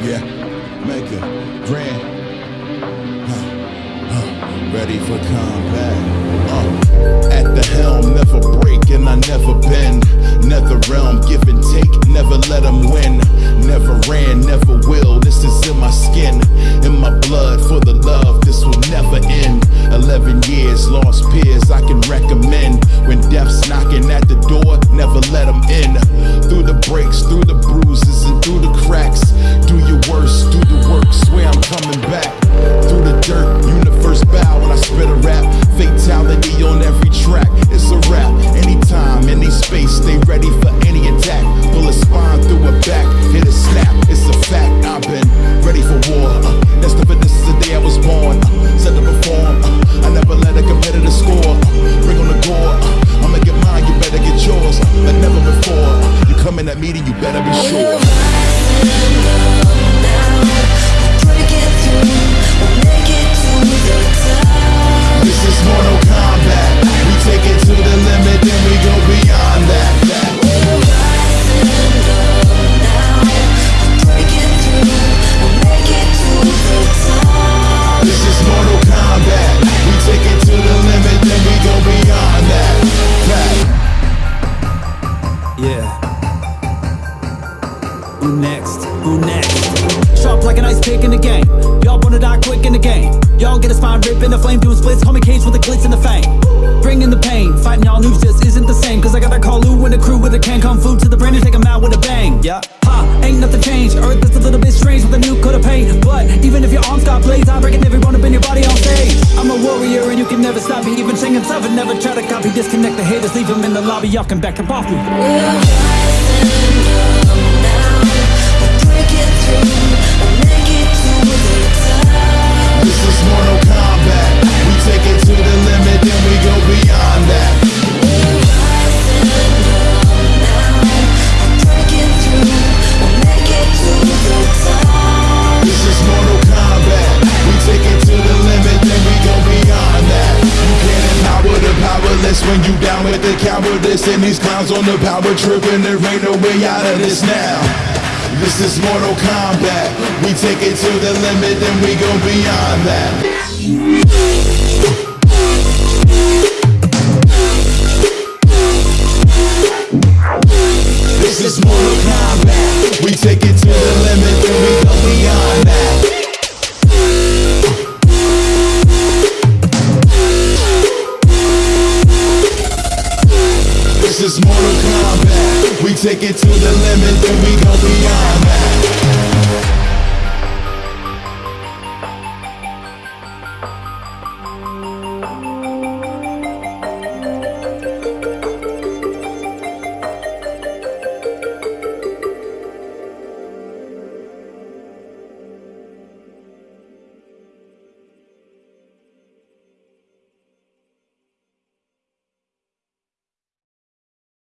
Yeah, make a grand. Huh. Huh. Ready for combat. Uh. At the helm, never break and I never bend. Nether realm, give and take, never let them win. Never ran, never will, this is in my skin. In my blood, for the love, this will never end. Who next? Who next? Sharp like an ice pick in the game. Y'all wanna die quick in the game. Y'all get a spine ripping the flame, doing splits. Call me Cage with the glitz and the fame. Bringing the pain, fighting y'all news just isn't the same. Cause I gotta call Lou and the crew with a can. Kung Fu to the brain and take them out with a bang. Yeah. Ha, ain't nothing changed. Earth is a little bit strange with a new coat of paint. But even if your arms got blades, I'm breaking every bone up in your body on stage. I'm a warrior and you can never stop me. Even Shang himself and never try to copy. Disconnect the haters, leave them in the lobby. Y'all can back up off me. Yeah. The cowardice. And these clowns on the power trip, and there ain't no way out of this now. This is Mortal Kombat. We take it to the limit, and we go beyond that. This is Mortal Kombat. We take it to the limit, then we go beyond that.